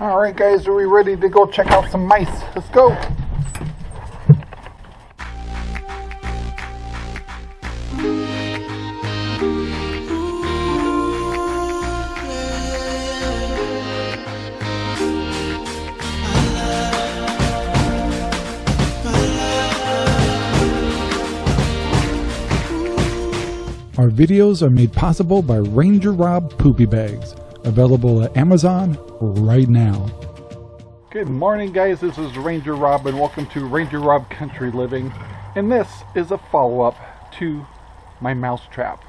Alright guys, are we ready to go check out some mice? Let's go! Our videos are made possible by Ranger Rob Poopy Bags, available at Amazon right now. Good morning guys, this is Ranger Rob and welcome to Ranger Rob Country Living. And this is a follow-up to my mouse trap.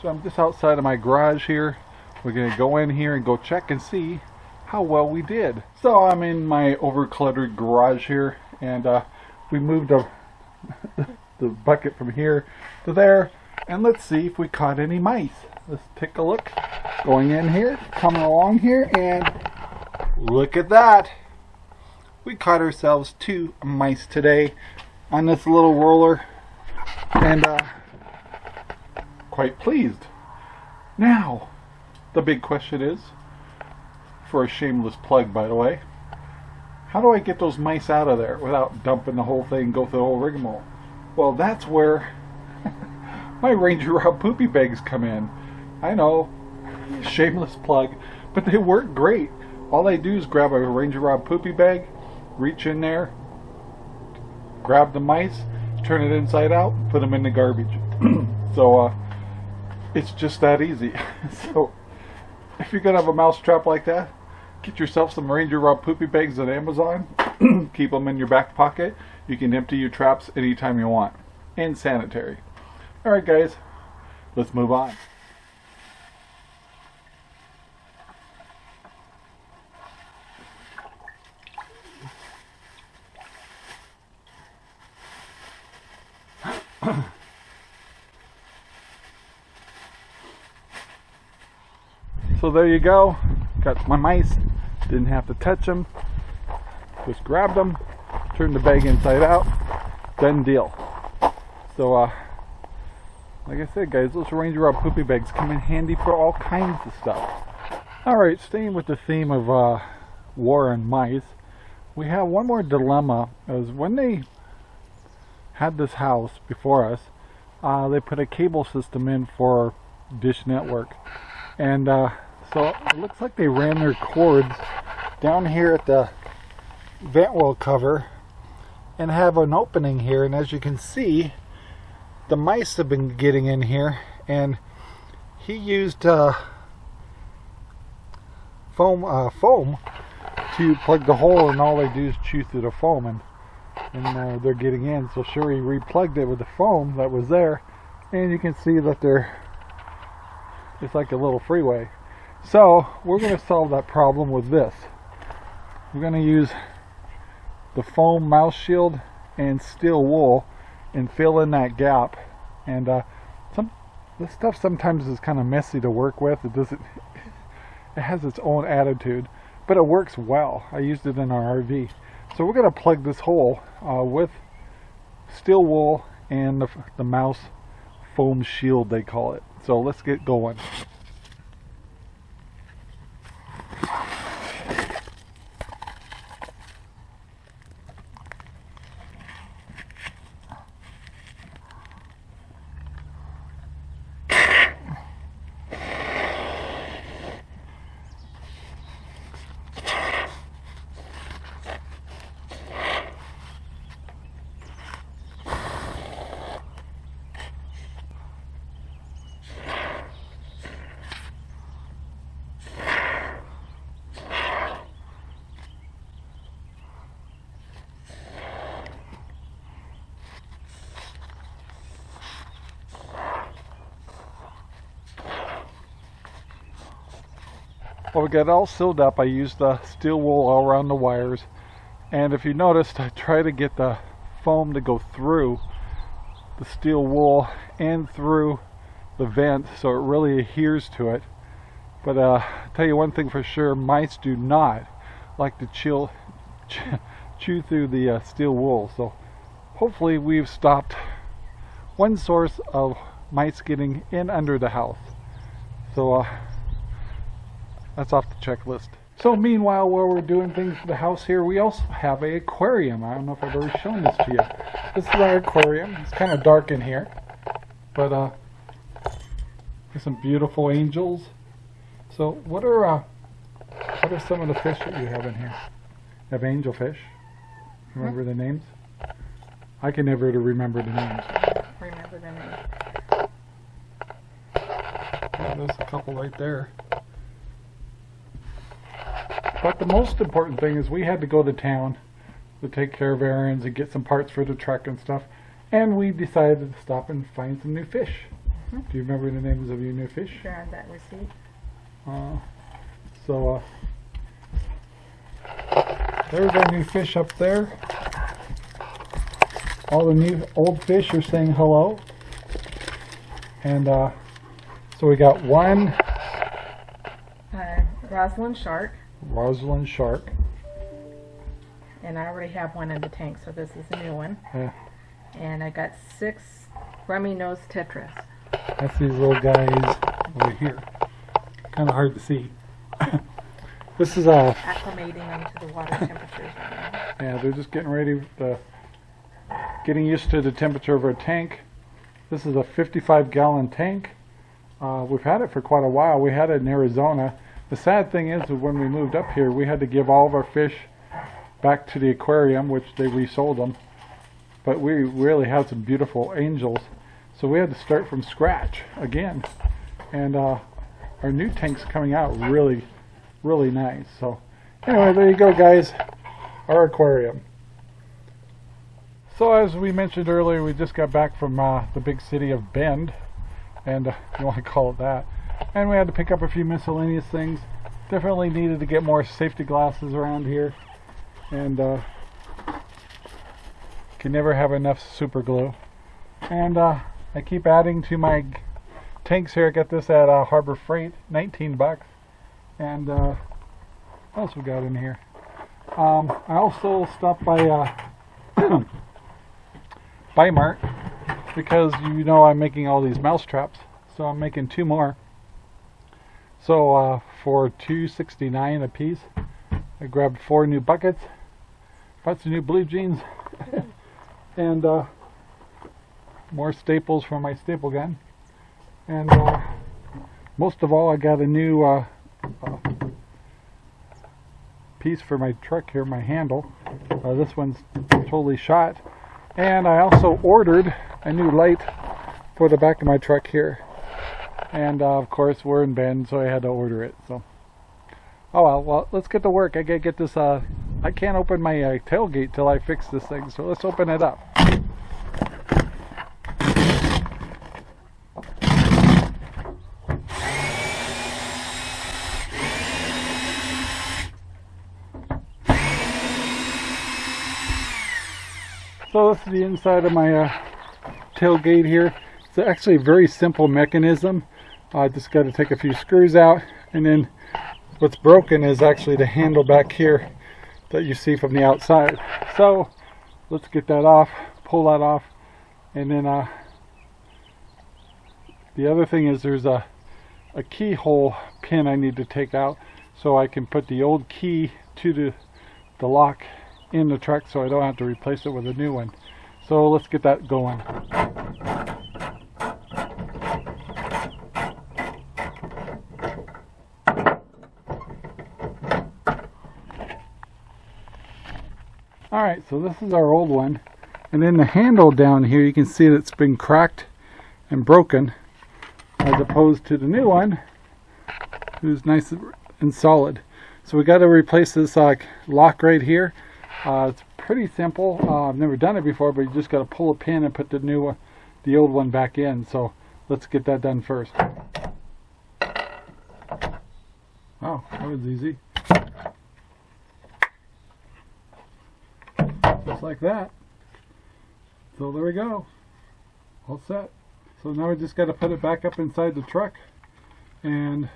So I'm just outside of my garage here. We're going to go in here and go check and see how well we did. So I'm in my over-cluttered garage here and uh, we moved a, the bucket from here to there and let's see if we caught any mice. Let's take a look. Going in here, coming along here, and look at that. We caught ourselves two mice today on this little roller, and uh, quite pleased. Now, the big question is, for a shameless plug by the way, how do I get those mice out of there without dumping the whole thing, and go through the whole rigmarole? Well, that's where my Ranger Rob poopy bags come in. I know, shameless plug, but they work great. All I do is grab a Ranger Rob poopy bag, reach in there, grab the mice, turn it inside out, and put them in the garbage. so uh, it's just that easy. so if you're gonna have a mouse trap like that, get yourself some Ranger Rob poopy bags at Amazon. Keep them in your back pocket. You can empty your traps anytime you want. And sanitary. Alright guys, let's move on. so there you go. Got my mice. Didn't have to touch them. Just grabbed them, turned the bag inside out. Done deal. So uh, like I said, guys, those Ranger Rob poopy bags come in handy for all kinds of stuff. Alright, staying with the theme of uh, war and mice, we have one more dilemma. As when they had this house before us, uh, they put a cable system in for Dish Network. And uh, so it looks like they ran their cords down here at the vent well cover and have an opening here. And as you can see, the mice have been getting in here and he used uh, foam uh, foam to plug the hole and all they do is chew through the foam and, and uh, they're getting in. So sure he replugged it with the foam that was there and you can see that they're it's like a little freeway. So we're going to solve that problem with this. We're going to use the foam mouse shield and steel wool and fill in that gap. And uh, some this stuff sometimes is kind of messy to work with. It doesn't it has its own attitude but it works well. I used it in our RV so we're going to plug this hole uh, with steel wool and the, the mouse foam shield they call it. So let's get going Well, we got it all sealed up. I used the steel wool all around the wires. And if you noticed, I try to get the foam to go through the steel wool and through the vent so it really adheres to it. But uh, I'll tell you one thing for sure, mice do not like to chill, ch chew through the uh, steel wool. So hopefully we've stopped one source of mice getting in under the house. So uh, that's off the checklist. So meanwhile, while we're doing things to the house here, we also have a aquarium. I don't know if I've ever shown this to you. This is our aquarium. It's kind of dark in here, but uh, there's some beautiful angels. So what are uh, what are some of the fish that you have in here? You have angelfish. Remember the names? I can never remember the names. Remember the name. Yeah, there's a couple right there. But the most important thing is we had to go to town to take care of errands and get some parts for the truck and stuff. And we decided to stop and find some new fish. Mhm. Do you remember the names of your new fish? Sure that receipt. Uh, so, uh, there's our new fish up there. All the new old fish are saying hello. And, uh, so we got one Uh, Roseline Shark, Roseline shark. and I already have one in the tank, so this is a new one. Yeah. And I got six rummy nose tetras. That's these little guys over here. Kind of hard to see. this is a, acclimating them to the water temperatures right now. yeah, they're just getting ready to, getting used to the temperature of our tank. This is a 55 gallon tank. Uh, we've had it for quite a while. We had it in Arizona. The sad thing is that when we moved up here, we had to give all of our fish back to the aquarium, which they resold them. But we really had some beautiful angels. So we had to start from scratch again. And uh, our new tank's coming out really, really nice. So anyway, there you go, guys. Our aquarium. So as we mentioned earlier, we just got back from uh, the big city of Bend, and uh, you want to call it that. And we had to pick up a few miscellaneous things. Definitely needed to get more safety glasses around here, and uh, can never have enough super glue. And uh, I keep adding to my tanks here. I got this at uh, Harbor Freight, 19 bucks. And uh, what else we got in here? Um, I also stopped by uh, Mart because you know I'm making all these mouse traps, so I'm making two more. So uh, for 2.69 a piece, I grabbed four new buckets, bought some new blue jeans, and uh, more staples for my staple gun, and uh, most of all, I got a new uh, uh, piece for my truck here, my handle. Uh, this one's totally shot. And I also ordered a new light for the back of my truck here. And uh, of course, we're in Bend, so I had to order it. So, oh well. Well, let's get to work. I gotta get this. Uh, I can't open my uh, tailgate till I fix this thing. So let's open it up. So this is the inside of my uh, tailgate here. It's actually a very simple mechanism. I just got to take a few screws out and then what's broken is actually the handle back here that you see from the outside. So let's get that off, pull that off and then uh, the other thing is there's a, a keyhole pin I need to take out so I can put the old key to the, the lock in the truck so I don't have to replace it with a new one. So let's get that going. Alright, so this is our old one. And then the handle down here, you can see that it's been cracked and broken as opposed to the new one who's nice and solid. So we got to replace this uh, lock right here. Uh, it's pretty simple. Uh, I've never done it before, but you just got to pull a pin and put the new, one, the old one back in. So let's get that done first. Oh, that was easy. Just like that. So there we go. All set. So now we just got to put it back up inside the truck and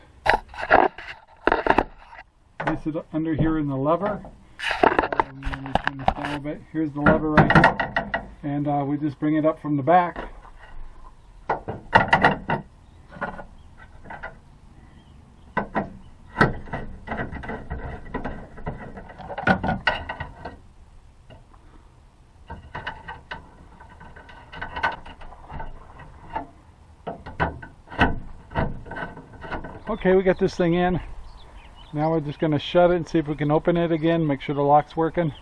place it under here in the lever. Um. Here's the lever right here. And uh, we just bring it up from the back. Okay, we got this thing in. Now we're just going to shut it and see if we can open it again, make sure the lock's working.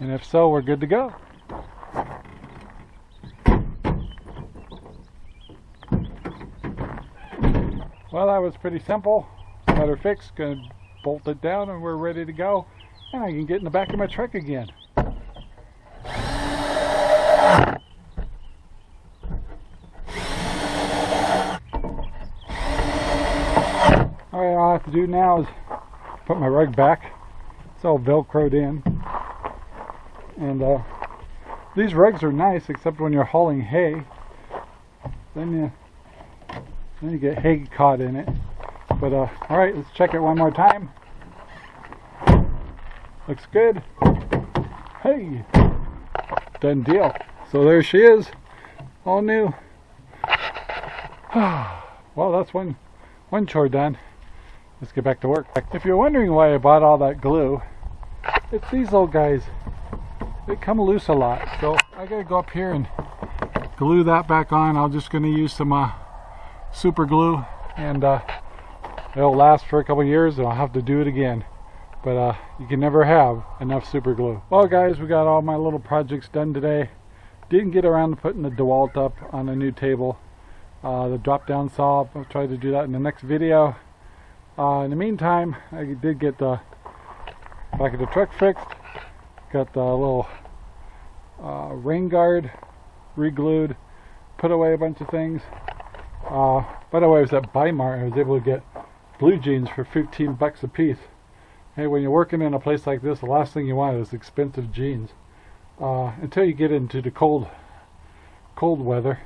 And if so, we're good to go. Well, that was pretty simple. Better fix, fixed, gonna bolt it down and we're ready to go. And I can get in the back of my truck again. Alright, all I have to do now is put my rug back. It's all velcroed in. And uh, these rugs are nice except when you're hauling hay. Then you then you get hay caught in it. But uh, all right, let's check it one more time. Looks good. Hey, done deal. So there she is, all new. well, that's one one chore done. Let's get back to work. If you're wondering why I bought all that glue, it's these little guys. They come loose a lot, so I gotta go up here and glue that back on. I'm just gonna use some uh, super glue and uh, it'll last for a couple years and I'll have to do it again. But uh, you can never have enough super glue. Well guys we got all my little projects done today. Didn't get around to putting the DeWalt up on a new table. Uh, the drop down saw. I'll try to do that in the next video uh, in the meantime I did get the back of the truck fixed got the little uh, rain guard re-glued put away a bunch of things uh, by the way, I was at Bi-Mart. I was able to get blue jeans for 15 bucks a piece. Hey, when you're working in a place like this, the last thing you want is expensive jeans. Uh, until you get into the cold, cold weather.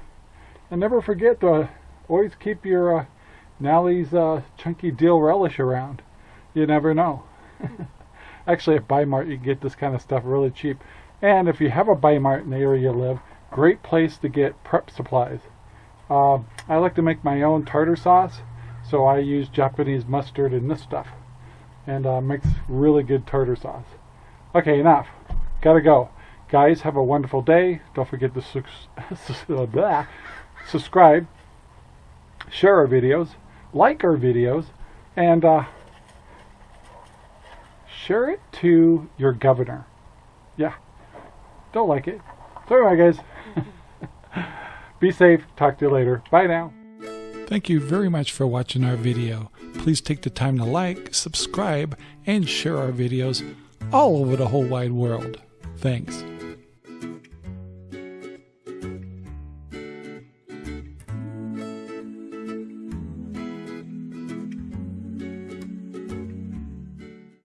And never forget to always keep your uh, Nalley's uh, Chunky Deal Relish around. You never know. Actually, at Bi-Mart, you can get this kind of stuff really cheap. And if you have a Bi-Mart in the area you live, great place to get prep supplies. Uh, I like to make my own tartar sauce, so I use Japanese mustard in this stuff. And uh, makes really good tartar sauce. Okay, enough. Gotta go. Guys, have a wonderful day. Don't forget to su subscribe, share our videos, like our videos, and uh, share it to your governor. Yeah. Don't like it. So anyway, guys. Be safe. Talk to you later. Bye now. Thank you very much for watching our video. Please take the time to like, subscribe, and share our videos all over the whole wide world. Thanks.